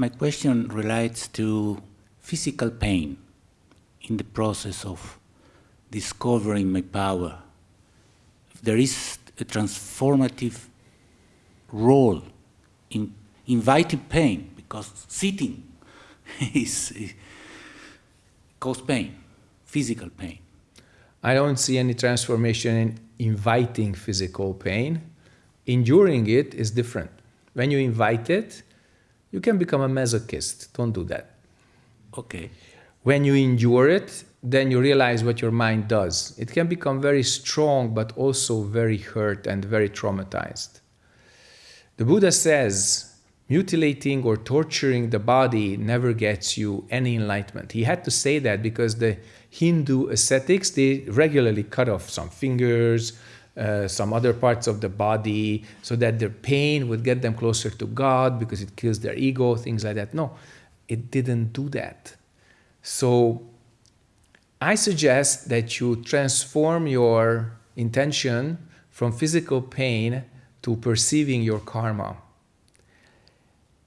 my question relates to physical pain in the process of discovering my power. There is a transformative role in inviting pain because sitting is, is cause pain, physical pain. I don't see any transformation in inviting physical pain. Enduring it is different. When you invite it, you can become a masochist. Don't do that. Okay. When you endure it, then you realize what your mind does. It can become very strong, but also very hurt and very traumatized. The Buddha says mutilating or torturing the body never gets you any enlightenment. He had to say that because the Hindu ascetics, they regularly cut off some fingers, uh, some other parts of the body, so that their pain would get them closer to God because it kills their ego, things like that. No, it didn't do that. So I suggest that you transform your intention from physical pain to perceiving your karma.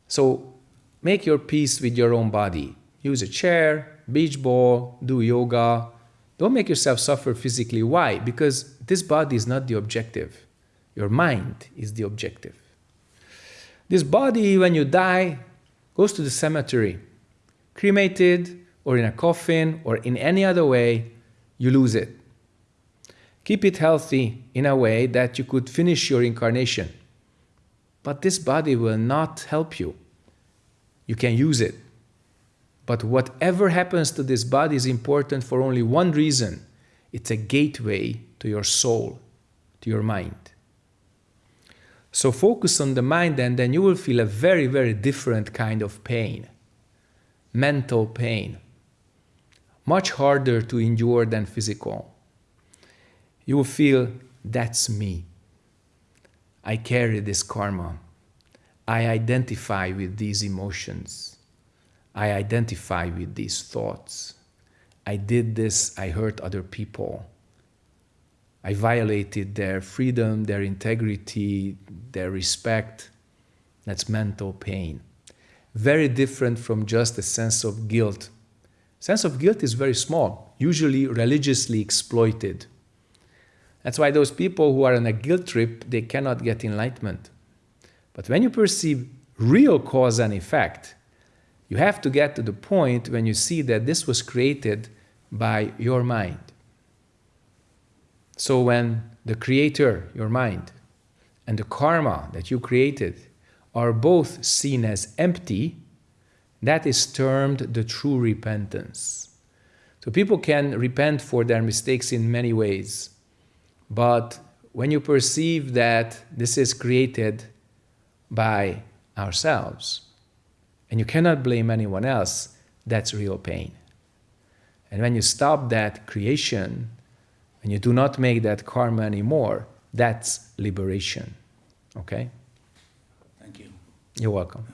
So make your peace with your own body. Use a chair, beach ball, do yoga. Don't make yourself suffer physically. Why? Because this body is not the objective. Your mind is the objective. This body, when you die, goes to the cemetery. Cremated, or in a coffin, or in any other way, you lose it. Keep it healthy in a way that you could finish your incarnation. But this body will not help you. You can use it. But whatever happens to this body is important for only one reason. It's a gateway to your soul, to your mind. So focus on the mind and then you will feel a very, very different kind of pain. Mental pain. Much harder to endure than physical. You will feel, that's me. I carry this karma. I identify with these emotions. I identify with these thoughts. I did this, I hurt other people. I violated their freedom, their integrity, their respect. That's mental pain. Very different from just a sense of guilt. Sense of guilt is very small, usually religiously exploited. That's why those people who are on a guilt trip, they cannot get enlightenment. But when you perceive real cause and effect, you have to get to the point when you see that this was created by your mind. So when the creator, your mind, and the karma that you created are both seen as empty, that is termed the true repentance. So people can repent for their mistakes in many ways. But when you perceive that this is created by ourselves, and you cannot blame anyone else, that's real pain. And when you stop that creation, and you do not make that karma anymore, that's liberation. Okay? Thank you. You're welcome.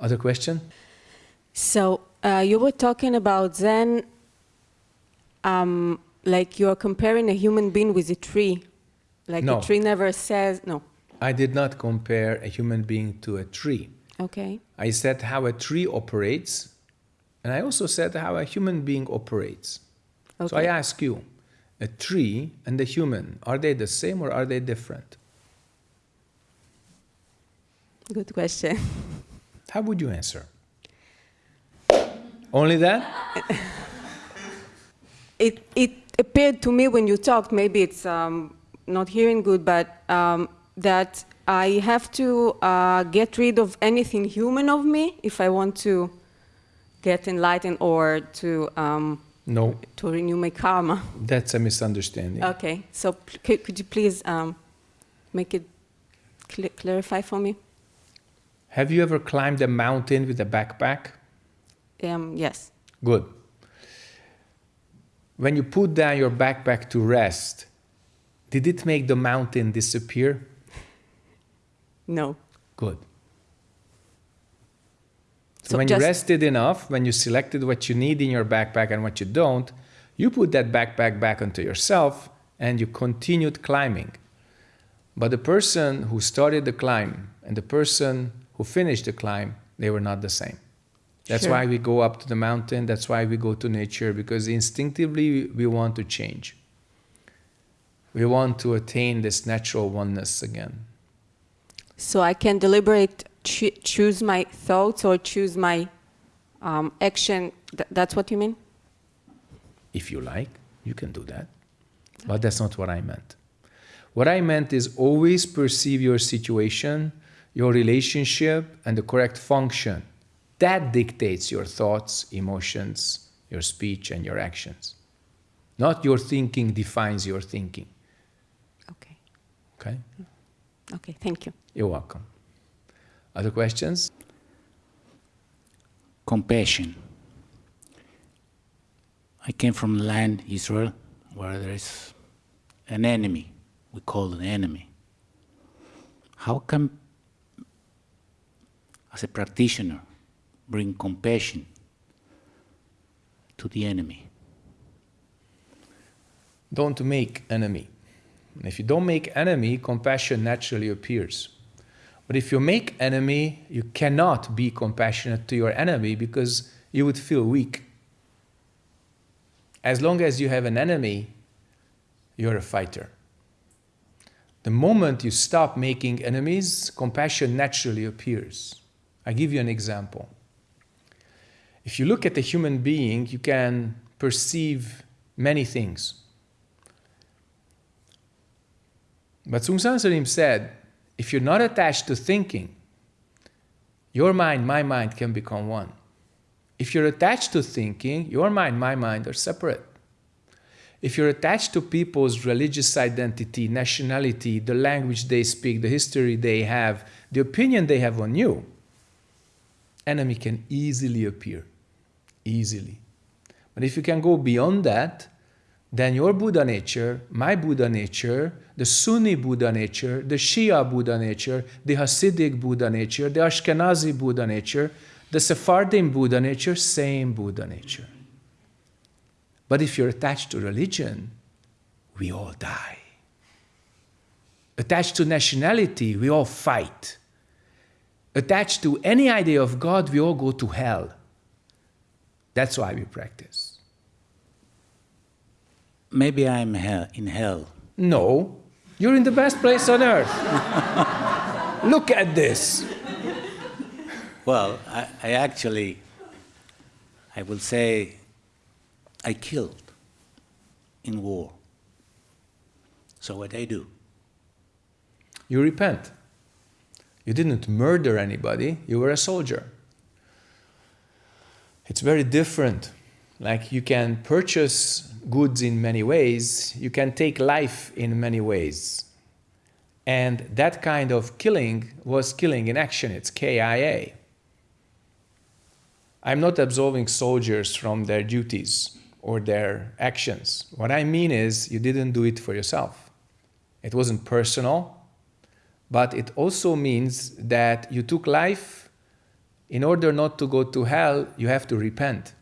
Other question? So uh, you were talking about Zen, um, like you're comparing a human being with a tree. Like No. the tree never says, no. I did not compare a human being to a tree. Okay. I said how a tree operates, and I also said how a human being operates. So I ask you, a tree and a human, are they the same or are they different? Good question. How would you answer? Only that? It, it appeared to me when you talked, maybe it's um, not hearing good, but um, that I have to uh, get rid of anything human of me if I want to get enlightened or to, um, No, to renew my karma. that's a misunderstanding. Okay, so could, you please um, make it cl- clarify for me? Have you ever climbed a mountain with a backpack? Um, yes. Good. When you put down your backpack to rest, did it make the mountain disappear? No. Good. So, when you rested enough, when you selected what you need in your backpack and what you don't, you put that backpack back onto yourself and you continued climbing. But the person who started the climb and the person who finished the climb They were not the same. That's Sure. why we go up to the mountain, that's why we go to nature, because instinctively we want to change. We want to attain this natural oneness again. So I can deliberate, choo- choose my thoughts or choose my um, action. Th- that's what you mean? If you like, you can do that. But that's not what I meant. What I meant is always perceive your situation, your relationship, and the correct function. That dictates your thoughts, emotions, your speech, and your actions. Not your thinking defines your thinking. Okay. Okay? Okay. Thank you. You're welcome. Other questions? Compassion. I came from land, Israel, where there is an enemy. We call it an enemy. How can, as a practitioner, bring compassion to the enemy? Don't make enemy. And if you don't make enemy, compassion naturally appears. But if you make enemy, you cannot be compassionate to your enemy because you would feel weak. As long as you have an enemy, you're a fighter. The moment you stop making enemies, compassion naturally appears. I give you an example. If you look at a human being, you can perceive many things. But Seung Sahn Sunim said, if you're not attached to thinking, your mind, my mind can become one. If you're attached to thinking, your mind, my mind are separate. If you're attached to people's religious identity, nationality, the language they speak, the history they have, the opinion they have on you, enemy can easily appear. Easily. But if you can go beyond that, then your Buddha nature, my Buddha nature, the Sunni Buddha nature, the Shia Buddha nature, the Hasidic Buddha nature, the Ashkenazi Buddha nature, the Sephardim Buddha nature, same Buddha nature. But if you're attached to religion, we all die. Attached to nationality, we all fight. Attached to any idea of God, we all go to hell. That's why we practice. Maybe I'm hell, in hell. No, you're in the best place on earth. Look at this. Well, I, I actually, I will say, I killed in war. So what I do? You repent. You didn't murder anybody, you were a soldier. It's very different. Like you can purchase goods in many ways, you can take life in many ways. And that kind of killing was killing in action, it's KIA. I'm not absolving soldiers from their duties or their actions. What I mean is, you didn't do it for yourself. It wasn't personal, but it also means that you took life. In order not to go to hell, you have to repent.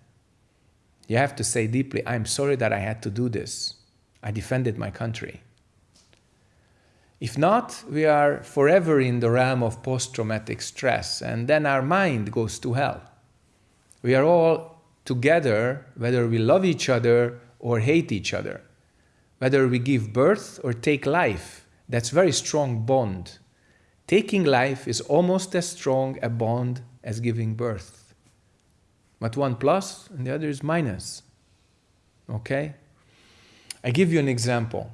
You have to say deeply, I'm sorry that I had to do this. I defended my country. If not, we are forever in the realm of post traumatic stress, and then our mind goes to hell. We are all together, whether we love each other or hate each other, whether we give birth or take life. That's very strong bond. Taking life is almost as strong a bond as giving birth. But one plus and the other is minus. Okay? I give you an example.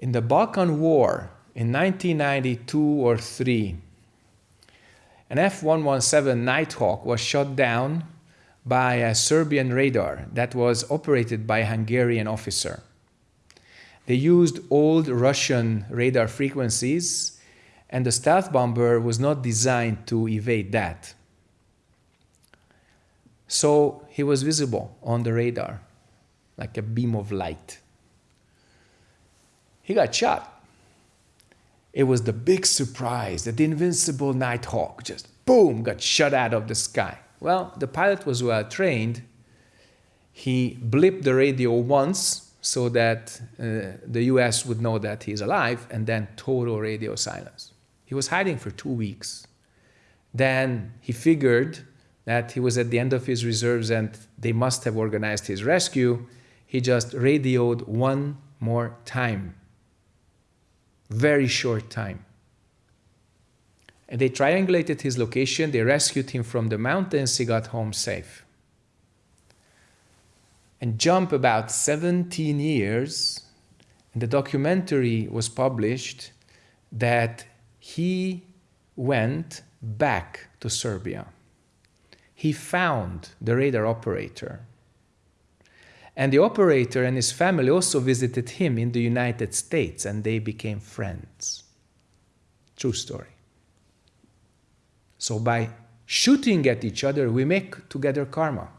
In the Balkan War in 1992 or 3, an F 117 Nighthawk was shot down by a Serbian radar that was operated by a Hungarian officer. They used old Russian radar frequencies, and the stealth bomber was not designed to evade that. So he was visible on the radar, like a beam of light. He got shot. It was the big surprise that the invincible Nighthawk just boom got shot out of the sky. Well, the pilot was well trained. He blipped the radio once so that uh, the US would know that he's alive, and then total radio silence. He was hiding for two weeks. Then he figured that he was at the end of his reserves and they must have organized his rescue. He just radioed one more time. Very short time. And they triangulated his location, they rescued him from the mountains, he got home safe. And jump about 17 years, and the documentary was published that he went back to Serbia. He found the radar operator. And the operator and his family also visited him in the United States and they became friends. True story. So by shooting at each other, we make together karma.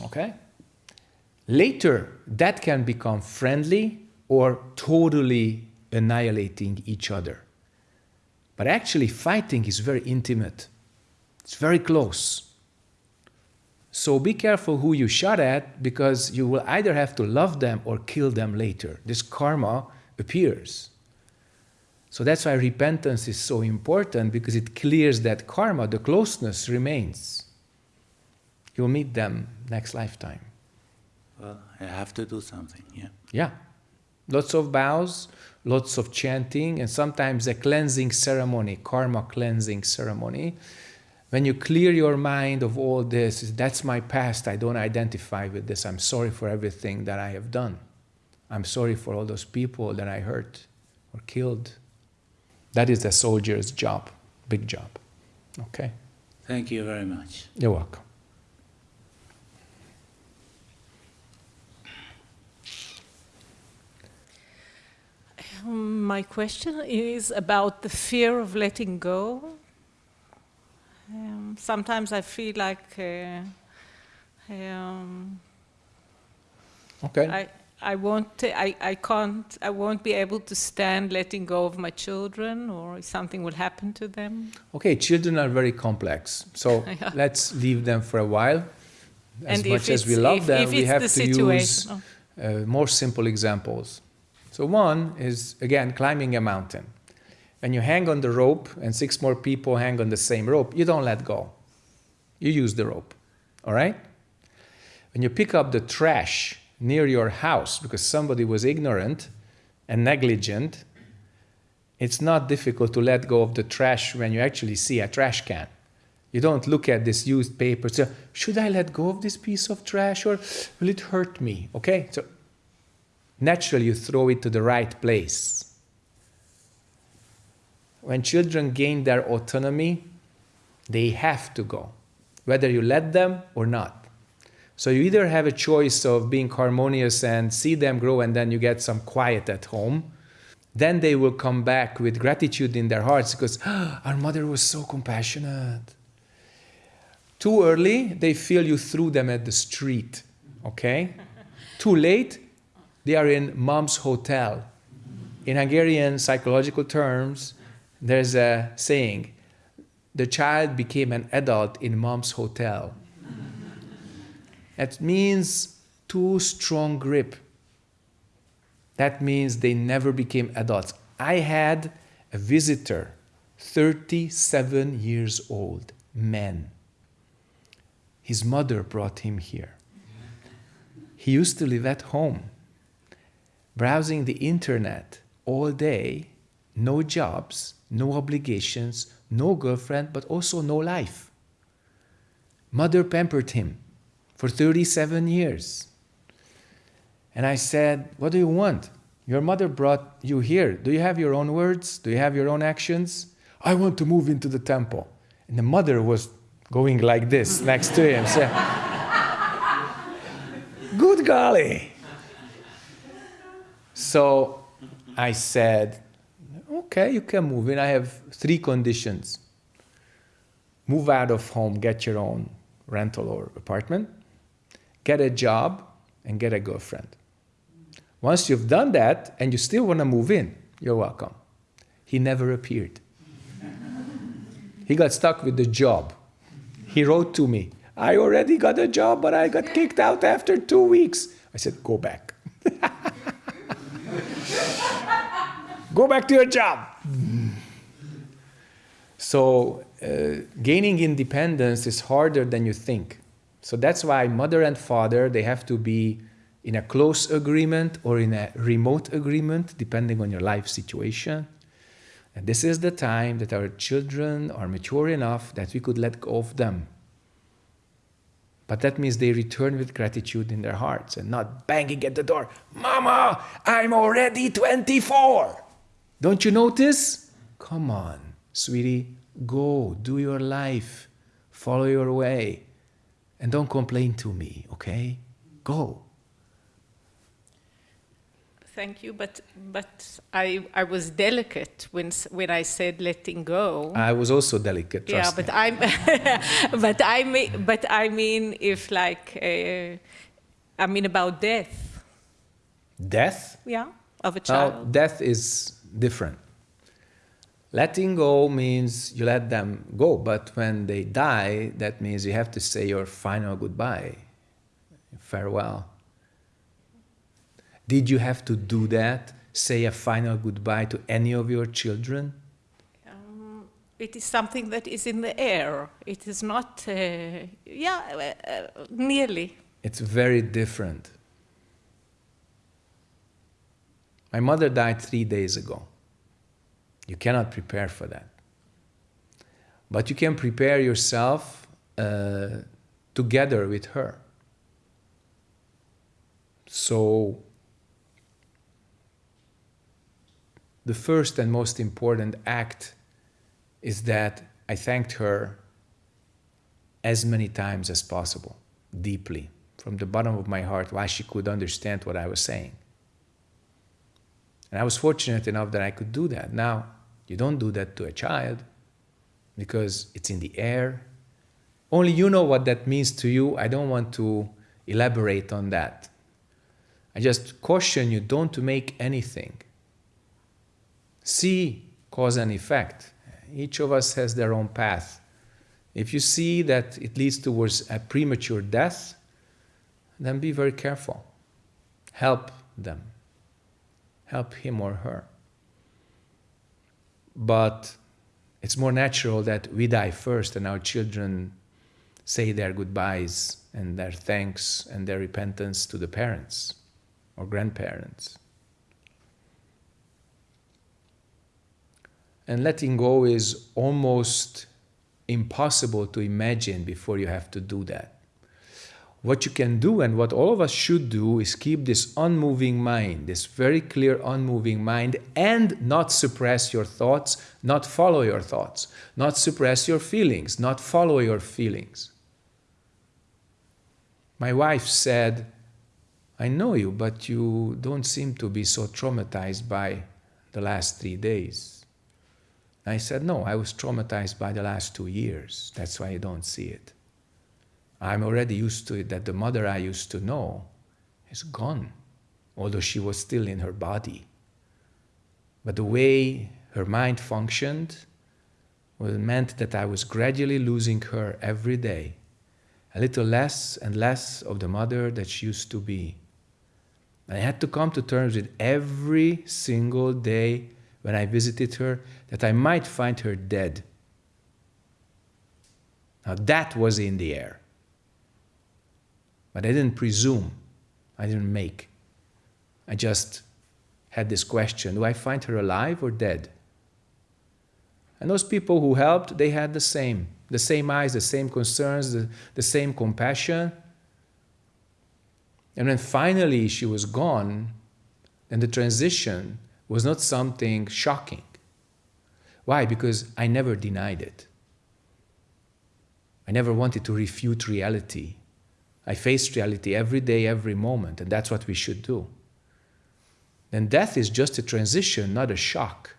Okay? Later, that can become friendly or totally annihilating each other. But actually, fighting is very intimate, it's very close. So be careful who you shot at because you will either have to love them or kill them later. This karma appears. So that's why repentance is so important because it clears that karma, the closeness remains. You'll meet them next lifetime. Well, I have to do something, yeah. Yeah. Lots of bows, lots of chanting, and sometimes a cleansing ceremony, karma cleansing ceremony. When you clear your mind of all this, that's my past, I don't identify with this, I'm sorry for everything that I have done. I'm sorry for all those people that I hurt or killed. That is the soldier's job, big job. Okay? Thank you very much. You're welcome. Um, My question is about the fear of letting go. Um, sometimes I feel like uh, um, Okay? I, I won't, I, I can't, I won't be able to stand letting go of my children, or something will happen to them. Okay, children are very complex, so Yeah. let's leave them for a while. As And much as we love if- them, if we have to situation, use oh. uh, more simple examples. So one is again climbing a mountain. When you hang on the rope and six more people hang on the same rope, you don't let go. You use the rope. All right? When you pick up the trash near your house because somebody was ignorant and negligent, it's not difficult to let go of the trash when you actually see a trash can. You don't look at this used paper. So, should I let go of this piece of trash or will it hurt me? Okay? So, naturally, you throw it to the right place. When children gain their autonomy, they have to go, whether you let them or not. So, you either have a choice of being harmonious and see them grow, and then you get some quiet at home. Then they will come back with gratitude in their hearts because "Ah, our mother was so compassionate. Too early, they feel you threw them at the street, okay? Too late, they are in mom's hotel. In Hungarian psychological terms, there's a saying the child became an adult in mom's hotel. That means too strong grip. That means they never became adults. I had a visitor, 37 years old, man. His mother brought him here. He used to live at home, browsing the internet all day, no jobs, no obligations, no girlfriend, but also no life. Mother pampered him for 37 years. And I said, What do you want? Your mother brought you here. Do you have your own words? Do you have your own actions? I want to move into the temple. And the mother was going like this next to him. So, Good golly. So I said, Okay, you can move in. I have three conditions move out of home, get your own rental or apartment, get a job, and get a girlfriend. Once you've done that and you still want to move in, you're welcome. He never appeared. he got stuck with the job. He wrote to me, I already got a job, but I got kicked out after two weeks. I said, Go back. Go back to your job. So, uh, gaining independence is harder than you think. So, that's why mother and father they have to be in a close agreement or in a remote agreement, depending on your life situation. And this is the time that our children are mature enough that we could let go of them. But that means they return with gratitude in their hearts and not banging at the door, Mama, I'm already 24. Don't you notice? Come on, sweetie, go, do your life, follow your way, and don't complain to me, okay? Go. Thank you, but but I I was delicate when when I said letting go. I was also delicate, yeah, but me. I'm but I mean but I mean if like uh, I mean about death. Death? Yeah, of a child. death is different. Letting go means you let them go, but when they die, that means you have to say your final goodbye, farewell. Did you have to do that? Say a final goodbye to any of your children? Um, it is something that is in the air. It is not. Uh, yeah, uh, uh, nearly. It's very different. My mother died three days ago. You cannot prepare for that. But you can prepare yourself uh, together with her. So, the first and most important act is that I thanked her as many times as possible, deeply, from the bottom of my heart, why she could understand what I was saying. And I was fortunate enough that I could do that. Now, you don't do that to a child because it's in the air. Only you know what that means to you. I don't want to elaborate on that. I just caution you don't to make anything. See cause and effect. Each of us has their own path. If you see that it leads towards a premature death, then be very careful. Help them. Help him or her. But it's more natural that we die first and our children say their goodbyes and their thanks and their repentance to the parents or grandparents. And letting go is almost impossible to imagine before you have to do that. What you can do and what all of us should do is keep this unmoving mind, this very clear unmoving mind, and not suppress your thoughts, not follow your thoughts, not suppress your feelings, not follow your feelings. My wife said, I know you, but you don't seem to be so traumatized by the last three days. I said, No, I was traumatized by the last two years. That's why you don't see it. I'm already used to it that the mother I used to know is gone, although she was still in her body. But the way her mind functioned meant that I was gradually losing her every day, a little less and less of the mother that she used to be. I had to come to terms with every single day when I visited her that I might find her dead. Now that was in the air. But I didn't presume, I didn't make. I just had this question do I find her alive or dead? And those people who helped, they had the same the same eyes, the same concerns, the, the same compassion. And when finally she was gone, then the transition was not something shocking. Why? Because I never denied it. I never wanted to refute reality. I face reality every day, every moment, and that's what we should do. Then death is just a transition, not a shock.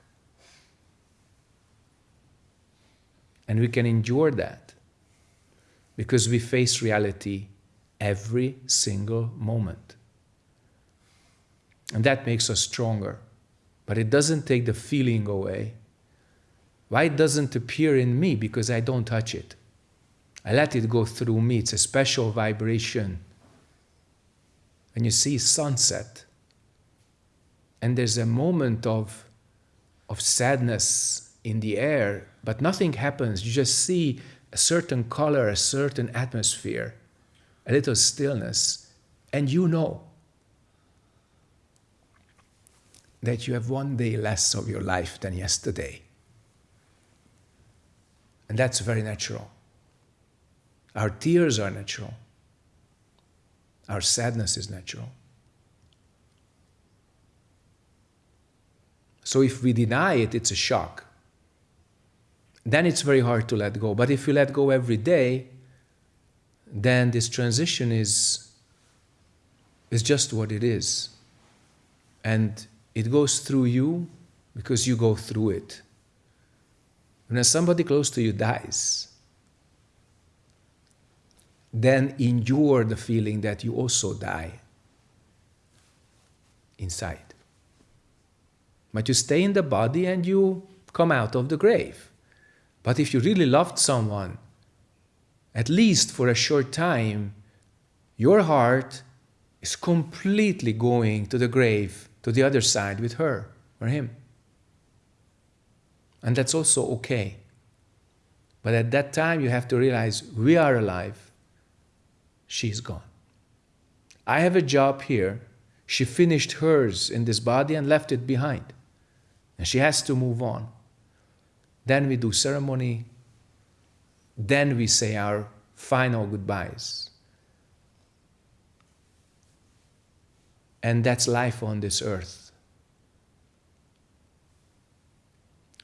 And we can endure that because we face reality every single moment. And that makes us stronger. But it doesn't take the feeling away. Why it doesn't appear in me? Because I don't touch it. I let it go through me. It's a special vibration. And you see sunset. And there's a moment of, of sadness in the air, but nothing happens. You just see a certain color, a certain atmosphere, a little stillness, and you know that you have one day less of your life than yesterday. And that's very natural. Our tears are natural. Our sadness is natural. So if we deny it, it's a shock. Then it's very hard to let go. But if you let go every day, then this transition is, is just what it is. And it goes through you because you go through it. When somebody close to you dies, then endure the feeling that you also die inside. But you stay in the body and you come out of the grave. But if you really loved someone, at least for a short time, your heart is completely going to the grave, to the other side with her or him. And that's also okay. But at that time, you have to realize we are alive, she's gone. I have a job here. She finished hers in this body and left it behind. And she has to move on. Then we do ceremony. Then we say our final goodbyes. And that's life on this earth.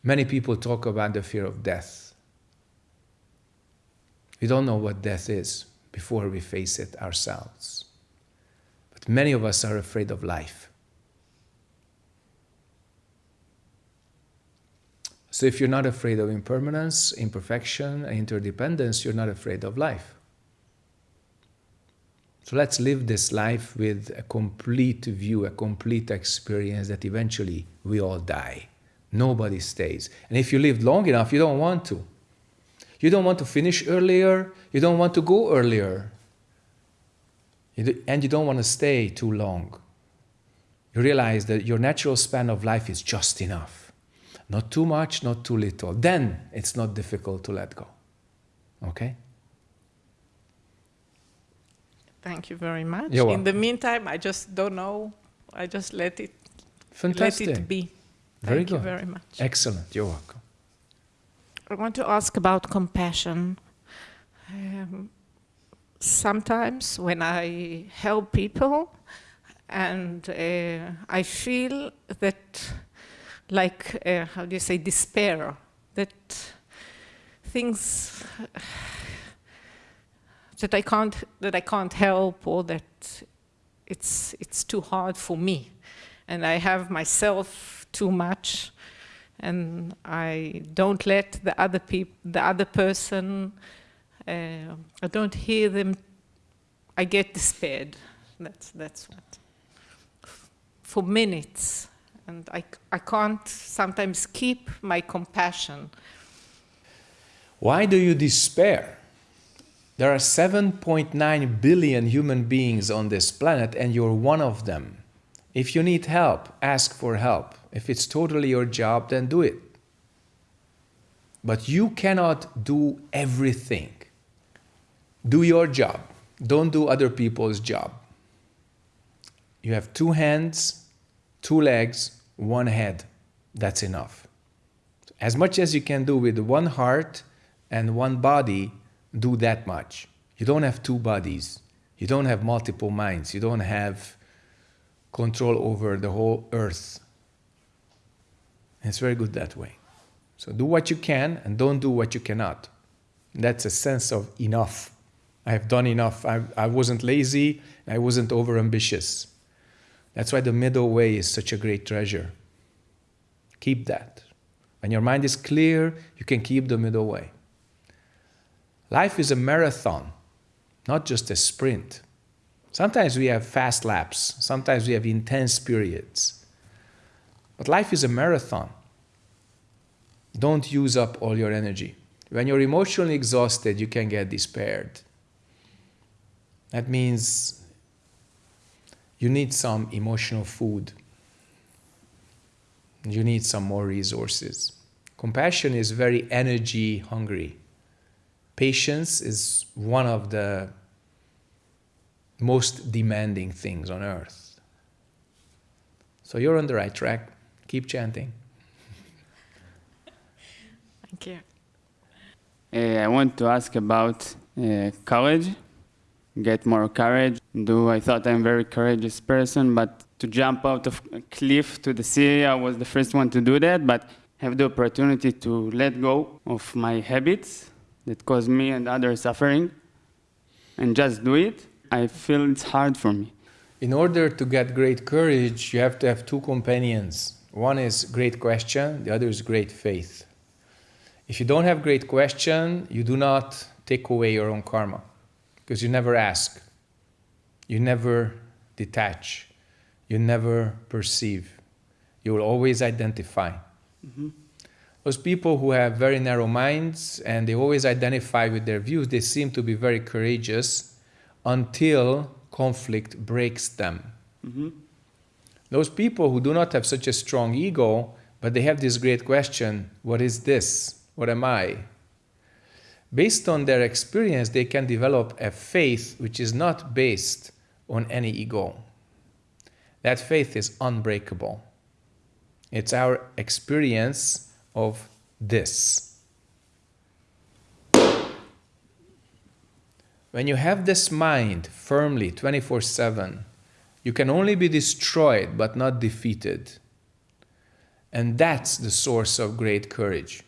Many people talk about the fear of death. We don't know what death is before we face it ourselves. But many of us are afraid of life. So if you're not afraid of impermanence, imperfection, interdependence, you're not afraid of life. So let's live this life with a complete view, a complete experience that eventually we all die. Nobody stays. And if you live long enough, you don't want to. You don't want to finish earlier. You don't want to go earlier. and you don't want to stay too long. You realize that your natural span of life is just enough. Not too much, not too little. Then it's not difficult to let go. Okay? Thank you very much. You're In the meantime, I just don't know. I just let it Fantastic. let it be. Very Thank you good. very much. Excellent. You're welcome. I want to ask about compassion. Um, sometimes when I help people and uh, I feel that, like, uh, how do you say, despair, that things that I can't that I can't help or that it's it's too hard for me, and I have myself too much and I don't let the other people, the other person, uh, I don't hear them. I get despaired. That's that's what. For minutes, and I I can't sometimes keep my compassion. Why do you despair? There are 7.9 billion human beings on this planet, and you're one of them. If you need help, ask for help. If it's totally your job, then do it. But you cannot do everything. Do your job. Don't do other people's job. You have two hands, two legs, one head. That's enough. As much as you can do with one heart and one body, do that much. You don't have two bodies. You don't have multiple minds. You don't have control over the whole earth. It's very good that way. So do what you can and don't do what you cannot. That's a sense of enough. I have done enough. I, I wasn't lazy. I wasn't overambitious. That's why the middle way is such a great treasure. Keep that. When your mind is clear, you can keep the middle way. Life is a marathon, not just a sprint. Sometimes we have fast laps, sometimes we have intense periods. But life is a marathon. Don't use up all your energy. When you're emotionally exhausted, you can get despaired. That means you need some emotional food. You need some more resources. Compassion is very energy hungry. Patience is one of the most demanding things on earth. So you're on the right track. Keep chanting. Thank you. Uh, I want to ask about uh, courage. Get more courage. Do I thought I'm a very courageous person, but to jump out of a cliff to the sea, I was the first one to do that. But have the opportunity to let go of my habits that cause me and others suffering, and just do it. I feel it's hard for me. In order to get great courage, you have to have two companions. One is great question, the other is great faith. If you don't have great question, you do not take away your own karma because you never ask, you never detach, you never perceive. You will always identify. Mm-hmm. Those people who have very narrow minds and they always identify with their views, they seem to be very courageous until conflict breaks them. Mm-hmm. Those people who do not have such a strong ego, but they have this great question what is this? What am I? Based on their experience, they can develop a faith which is not based on any ego. That faith is unbreakable. It's our experience of this. When you have this mind firmly 24 7, you can only be destroyed but not defeated. And that's the source of great courage.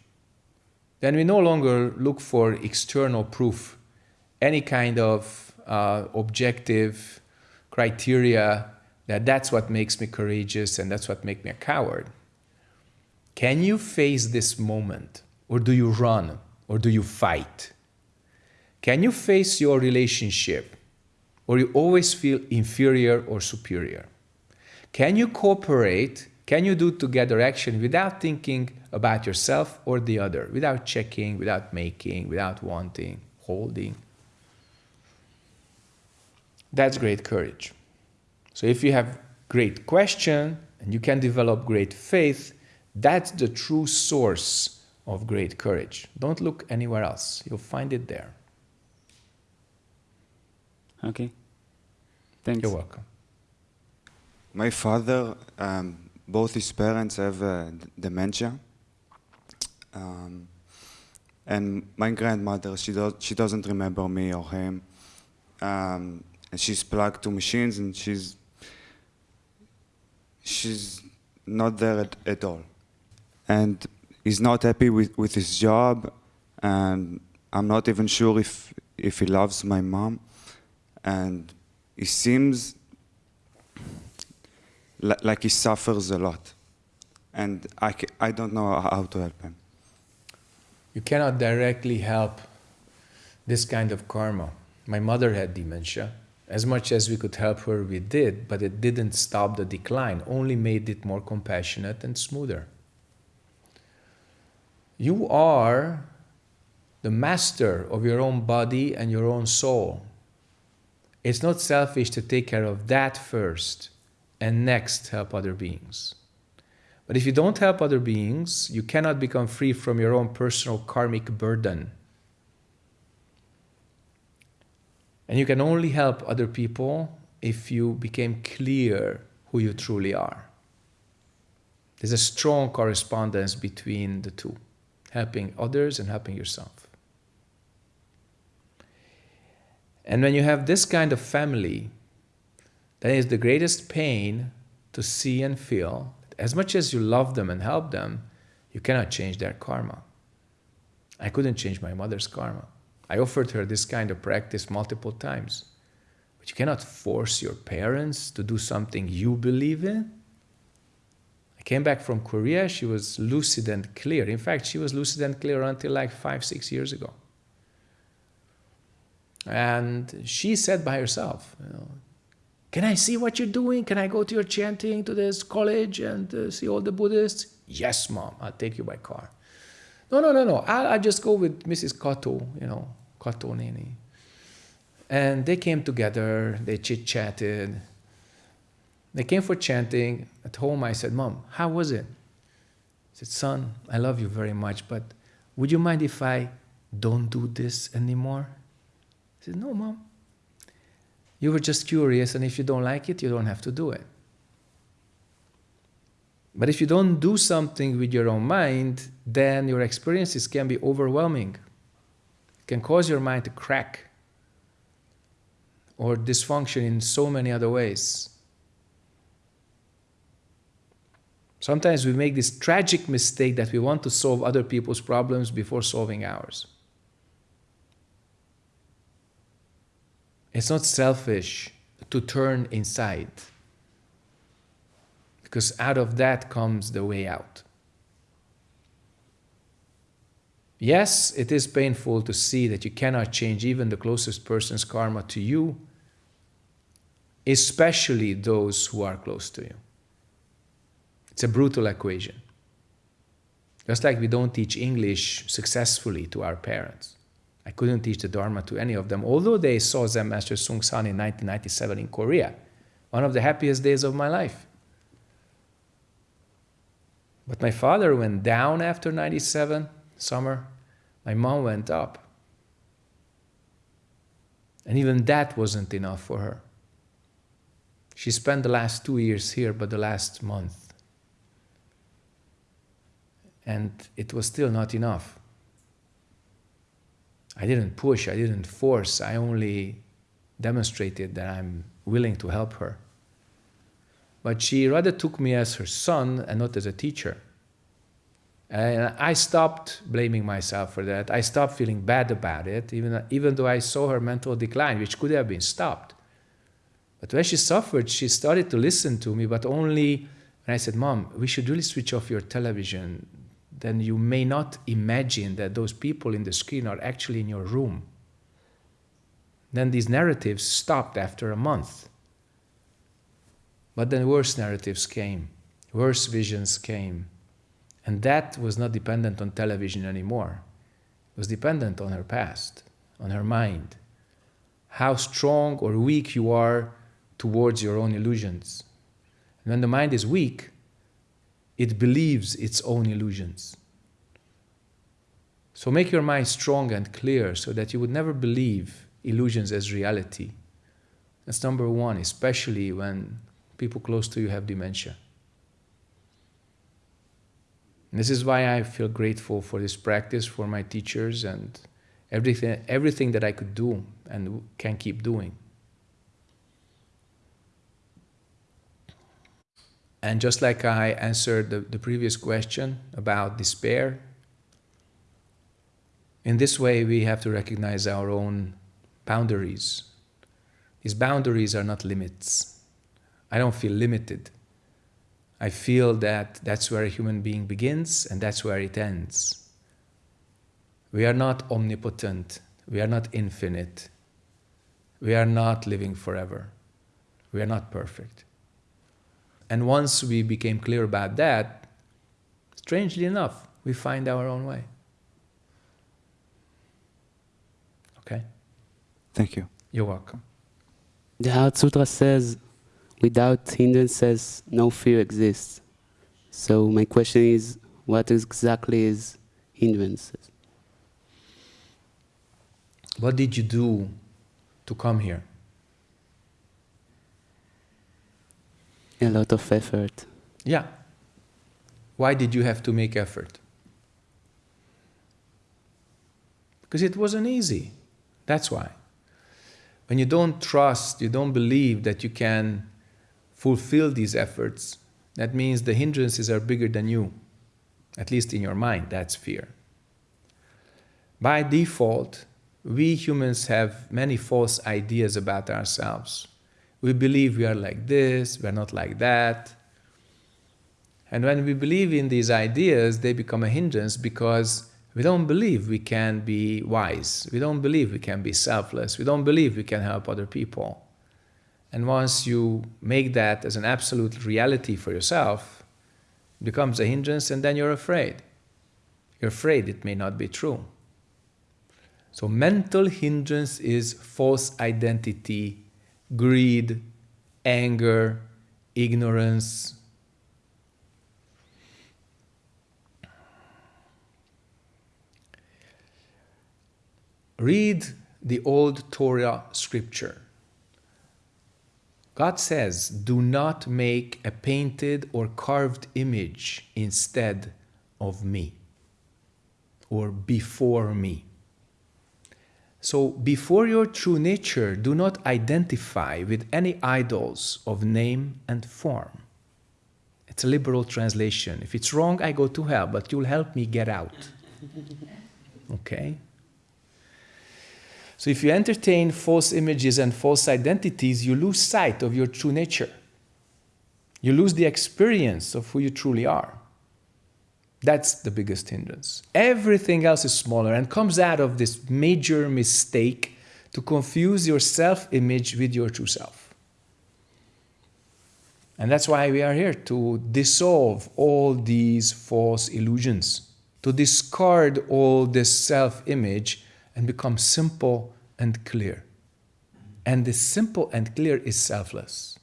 Then we no longer look for external proof, any kind of uh, objective criteria that that's what makes me courageous and that's what makes me a coward. Can you face this moment? Or do you run? Or do you fight? Can you face your relationship? Or you always feel inferior or superior? Can you cooperate? Can you do together action without thinking about yourself or the other, without checking, without making, without wanting, holding? That's great courage. So if you have great question and you can develop great faith, that's the true source of great courage. Don't look anywhere else. You'll find it there. Okay. Thanks. You're welcome. My father, um, both his parents have uh, dementia. Um, and my grandmother, she, do- she doesn't remember me or him. Um, and she's plugged to machines and she's, she's not there at, at all. And he's not happy with, with his job. And I'm not even sure if, if he loves my mom. And he seems li- like he suffers a lot. And I, I don't know how to help him. You cannot directly help this kind of karma. My mother had dementia. As much as we could help her, we did, but it didn't stop the decline, only made it more compassionate and smoother. You are the master of your own body and your own soul. It's not selfish to take care of that first and next help other beings. But if you don't help other beings, you cannot become free from your own personal karmic burden. And you can only help other people if you became clear who you truly are. There's a strong correspondence between the two helping others and helping yourself. And when you have this kind of family, then it's the greatest pain to see and feel as much as you love them and help them, you cannot change their karma. I couldn't change my mother's karma. I offered her this kind of practice multiple times. But you cannot force your parents to do something you believe in. I came back from Korea, she was lucid and clear. In fact, she was lucid and clear until like five, six years ago. And she said by herself, you know, Can I see what you're doing? Can I go to your chanting to this college and uh, see all the Buddhists? Yes, mom, I'll take you by car. No, no, no, no. I'll, I'll just go with Mrs. Kato, you know, Kato Nini. And they came together, they chit chatted. They came for chanting. At home, I said, Mom, how was it? said, Son, I love you very much, but would you mind if I don't do this anymore? Said, No, mom. You were just curious, and if you don't like it, you don't have to do it. But if you don't do something with your own mind, then your experiences can be overwhelming. It can cause your mind to crack or dysfunction in so many other ways. Sometimes we make this tragic mistake that we want to solve other people's problems before solving ours. It's not selfish to turn inside because out of that comes the way out. Yes, it is painful to see that you cannot change even the closest person's karma to you, especially those who are close to you. It's a brutal equation. Just like we don't teach English successfully to our parents. I couldn't teach the Dharma to any of them, although they saw Zen Master Seung Sahn in 1997 in Korea, one of the happiest days of my life. But my father went down after 97, summer. My mom went up. And even that wasn't enough for her. She spent the last two years here, but the last month. And it was still not enough. I didn't push, I didn't force, I only demonstrated that I'm willing to help her. But she rather took me as her son and not as a teacher. And I stopped blaming myself for that. I stopped feeling bad about it, even, even though I saw her mental decline, which could have been stopped. But when she suffered, she started to listen to me, but only when I said, Mom, we should really switch off your television then you may not imagine that those people in the screen are actually in your room. Then these narratives stopped after a month. But then worse narratives came, worse visions came. And that was not dependent on television anymore. It was dependent on her past, on her mind. How strong or weak you are towards your own illusions. And when the mind is weak, it believes its own illusions. So make your mind strong and clear so that you would never believe illusions as reality. That's number one, especially when people close to you have dementia. And this is why I feel grateful for this practice, for my teachers, and everything, everything that I could do and can keep doing. And just like I answered the, the previous question about despair, in this way we have to recognize our own boundaries. These boundaries are not limits. I don't feel limited. I feel that that's where a human being begins and that's where it ends. We are not omnipotent. We are not infinite. We are not living forever. We are not perfect. And once we became clear about that, strangely enough, we find our own way. Okay? Thank you. You're welcome. The Heart Sutra says, without hindrances, no fear exists. So my question is, what exactly is hindrances? What did you do to come here? A lot of effort. Yeah. Why did you have to make effort? Because it wasn't easy. That's why. When you don't trust, you don't believe that you can fulfill these efforts, that means the hindrances are bigger than you. At least in your mind, that's fear. By default, we humans have many false ideas about ourselves. We believe we are like this, we are not like that. And when we believe in these ideas, they become a hindrance because we don't believe we can be wise. We don't believe we can be selfless. We don't believe we can help other people. And once you make that as an absolute reality for yourself, it becomes a hindrance and then you're afraid. You're afraid it may not be true. So mental hindrance is false identity greed, anger, ignorance. Read the old Torah scripture. God says, do not make a painted or carved image instead of me or before me. So, before your true nature, do not identify with any idols of name and form. It's a liberal translation. If it's wrong, I go to hell, but you'll help me get out. Okay? So if you entertain false images and false identities, you lose sight of your true nature. You lose the experience of who you truly are. That's the biggest hindrance. Everything else is smaller and comes out of this major mistake to confuse your self image with your true self. And that's why we are here to dissolve all these false illusions, to discard all this self image and become simple and clear. And the simple and clear is selfless.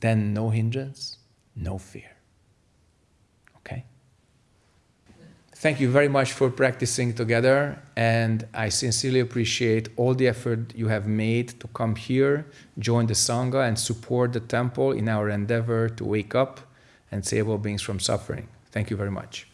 Then no hindrance, no fear. Okay? Thank you very much for practicing together, and I sincerely appreciate all the effort you have made to come here, join the Sangha, and support the temple in our endeavor to wake up and save all beings from suffering. Thank you very much.